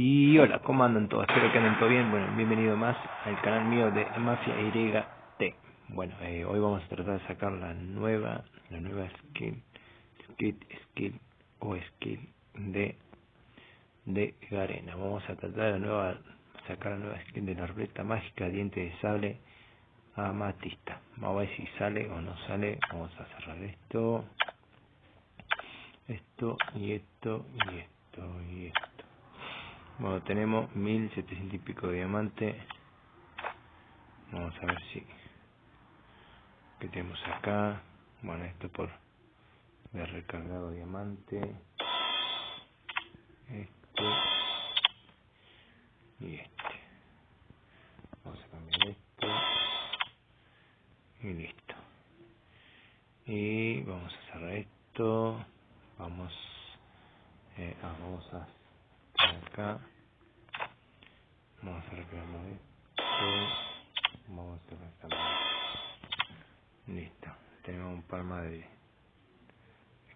Y hola, ¿cómo andan todos? Espero que anden todo bien. Bueno, bienvenido más al canal mío de Mafia YT. Bueno, eh, hoy vamos a tratar de sacar la nueva, la nueva skill, skill, skill o skill de de Garena. Vamos a tratar la nueva, sacar la nueva skill de la ruleta mágica, diente de sable amatista. Vamos a ver si sale o no sale. Vamos a cerrar esto, esto y esto y esto y esto. Bueno, tenemos 1700 y pico de diamante. Vamos a ver si. ¿Qué tenemos acá? Bueno, esto por de recargado diamante. Este. Y este. Vamos a cambiar esto. Y listo. Y vamos a cerrar esto. Vamos. Eh, ah, vamos a acá. Vamos a reclamar esto vamos a reclamar listo. Tenemos un par más de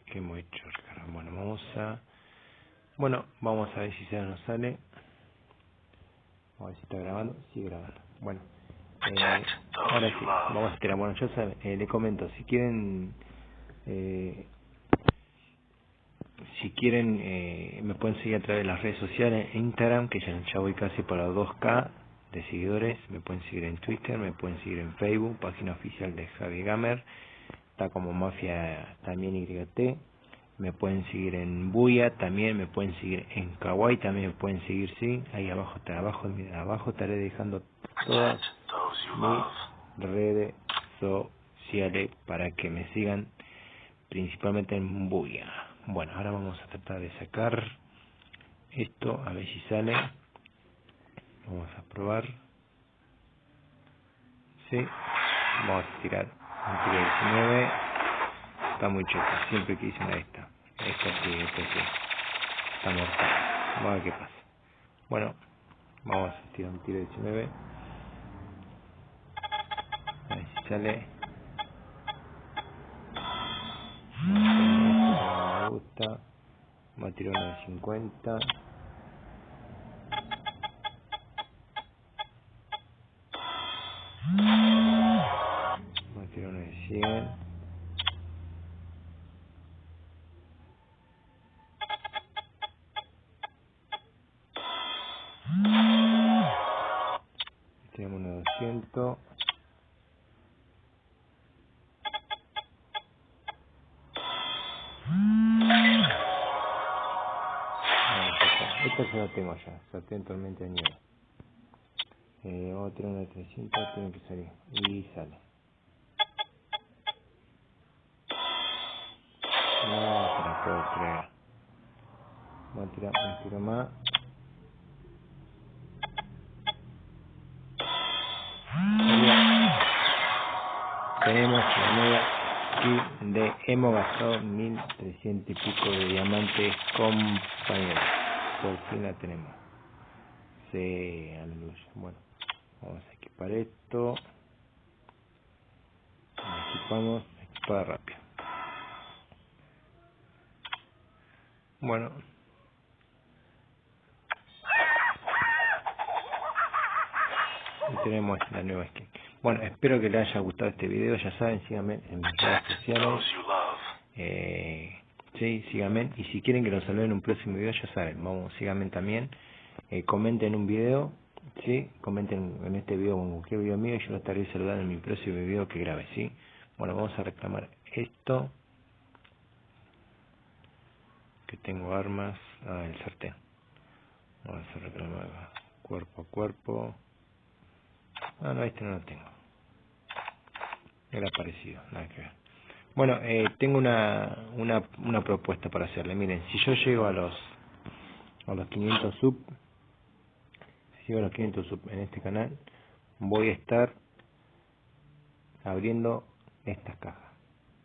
que hemos hecho bueno vamos a bueno vamos a ver si se nos sale. A ver si está grabando. Sigue grabando. Bueno eh, ahora sí vamos a tirar. Bueno yo eh, le comento. Si quieren eh, si quieren, eh, me pueden seguir a través de las redes sociales, Instagram, que ya, ya voy casi para 2K de seguidores. Me pueden seguir en Twitter, me pueden seguir en Facebook, página oficial de Javi Gamer. Está como Mafia también YT. Me pueden seguir en Buya también, me pueden seguir en Kawaii también me pueden seguir, sí. Ahí abajo, está, abajo, abajo estaré dejando todas mis redes sociales para que me sigan principalmente en Buya. Bueno, ahora vamos a tratar de sacar esto, a ver si sale. Vamos a probar. Sí, vamos a tirar un tiro 19. Está muy chota, siempre quise una de esta. Esta sí, esta sí. Está mortal. Vamos a ver qué pasa. Bueno, vamos a tirar un tiro 19. A ver si sale. Gusta. Va a tirar una de 50. Va a tirar una de 100. Tenemos una de 200. Ya la tengo ya, sartén tormenta de nieve. Eh, vamos a tirar una de 300, tiene que salir. Y sale. No, se la puedo creer. Vamos a tirar un tiro más. Tenemos la nueva de hemos gastado 1300 y pico de diamantes compañeros por fin la tenemos sí, aleluya. Bueno vamos a equipar esto. Equipamos equipada rápido. Bueno. Y tenemos la nueva skin. Bueno espero que les haya gustado este video. Ya saben síganme en mis redes sociales. Eh, sí, síganme. Y si quieren que los salude en un próximo video, ya saben, vamos, síganme también. Eh, comenten un video, sí, comenten en este video o en cualquier video mío y yo lo estaré saludando en mi próximo video que grabe, sí. Bueno, vamos a reclamar esto. Que tengo armas. Ah, el sartén. Vamos a reclamar cuerpo a cuerpo. Ah, no, este no lo tengo. Era parecido, nada que ver. Bueno, eh, tengo una, una, una propuesta para hacerle. Miren, si yo llego a los a los 500 sub, si llego a los 500 sub en este canal, voy a estar abriendo estas cajas.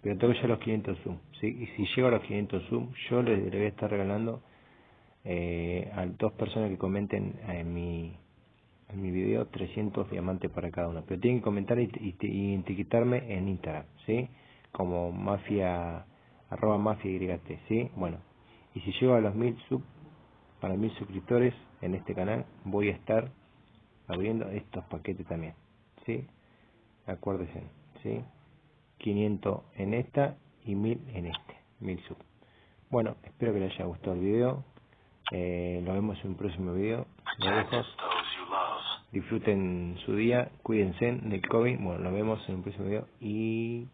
Pero tengo ya los 500 sub, ¿sí? Y si llego a los 500 sub, yo le, le voy a estar regalando eh, a dos personas que comenten en mi en mi video 300 diamantes para cada uno. Pero tienen que comentar y, y, y etiquetarme en Instagram, ¿sí? Como mafia, arroba mafia YT, ¿sí? Bueno, y si llego a los mil sub, para mil suscriptores, en este canal voy a estar abriendo estos paquetes también. ¿sí? Acuérdense, ¿sí? 500 en esta y 1000 en este, 1000 sub. Bueno, espero que les haya gustado el video. Eh, nos vemos en un próximo video. Disfruten su día, cuídense del COVID. Bueno, nos vemos en un próximo video y...